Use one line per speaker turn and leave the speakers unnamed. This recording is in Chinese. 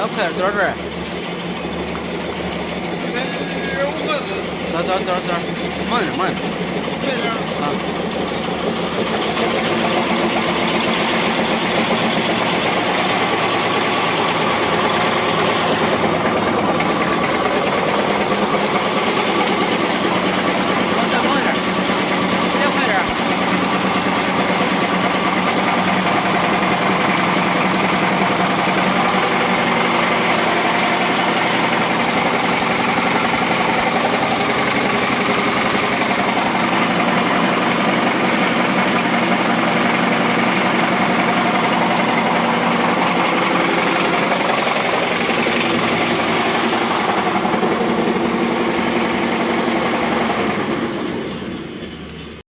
咱快点走这儿。走走走走，慢点慢点。
慢点
啊。